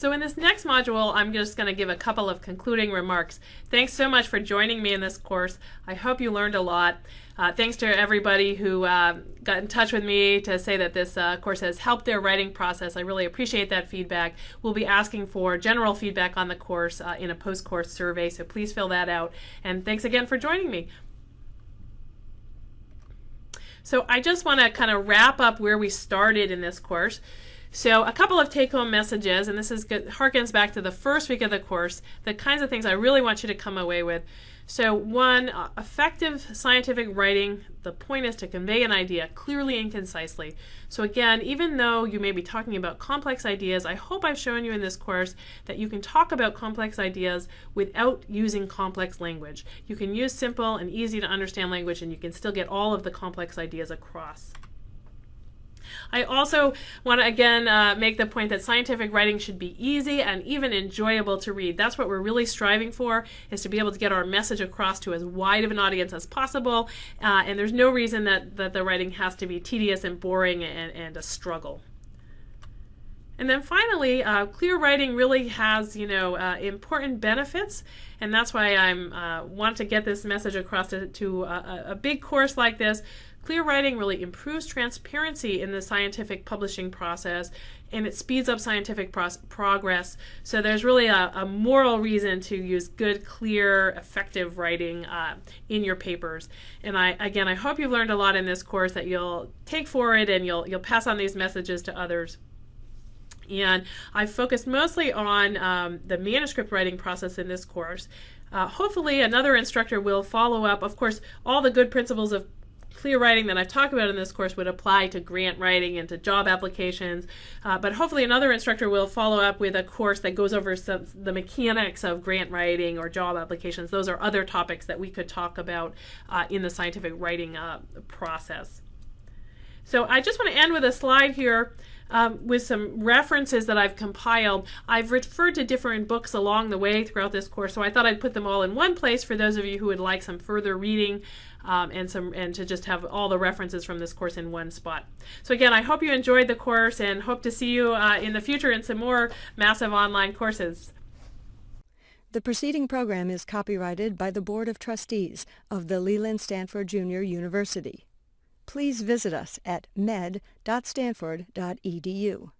So in this next module, I'm just going to give a couple of concluding remarks. Thanks so much for joining me in this course. I hope you learned a lot. Uh, thanks to everybody who uh, got in touch with me to say that this uh, course has helped their writing process. I really appreciate that feedback. We'll be asking for general feedback on the course uh, in a post-course survey, so please fill that out. And thanks again for joining me. So I just want to kind of wrap up where we started in this course. So a couple of take-home messages, and this is good, harkens back to the first week of the course, the kinds of things I really want you to come away with. So one, uh, effective scientific writing, the point is to convey an idea clearly and concisely. So again, even though you may be talking about complex ideas, I hope I've shown you in this course that you can talk about complex ideas without using complex language. You can use simple and easy to understand language and you can still get all of the complex ideas across. I also want to again uh, make the point that scientific writing should be easy and even enjoyable to read. That's what we're really striving for, is to be able to get our message across to as wide of an audience as possible. Uh, and there's no reason that, that the writing has to be tedious and boring and, and a struggle. And then finally, uh, clear writing really has, you know, uh, important benefits, and that's why I'm uh, want to get this message across to, to a, a, big course like this. Clear writing really improves transparency in the scientific publishing process and it speeds up scientific progress. So there's really a, a, moral reason to use good, clear, effective writing uh, in your papers. And I, again, I hope you've learned a lot in this course that you'll take forward and you'll, you'll pass on these messages to others. And I focused mostly on um, the manuscript writing process in this course. Uh, hopefully another instructor will follow up. Of course, all the good principles of clear writing that I've talked about in this course would apply to grant writing and to job applications. Uh, but hopefully another instructor will follow up with a course that goes over some, the mechanics of grant writing or job applications. Those are other topics that we could talk about uh, in the scientific writing uh, process. So I just want to end with a slide here um, with some references that I've compiled. I've referred to different books along the way throughout this course, so I thought I'd put them all in one place for those of you who would like some further reading um, and some and to just have all the references from this course in one spot. So again, I hope you enjoyed the course and hope to see you uh, in the future in some more massive online courses. The preceding program is copyrighted by the Board of Trustees of the Leland Stanford Junior University. Please visit us at med.stanford.edu.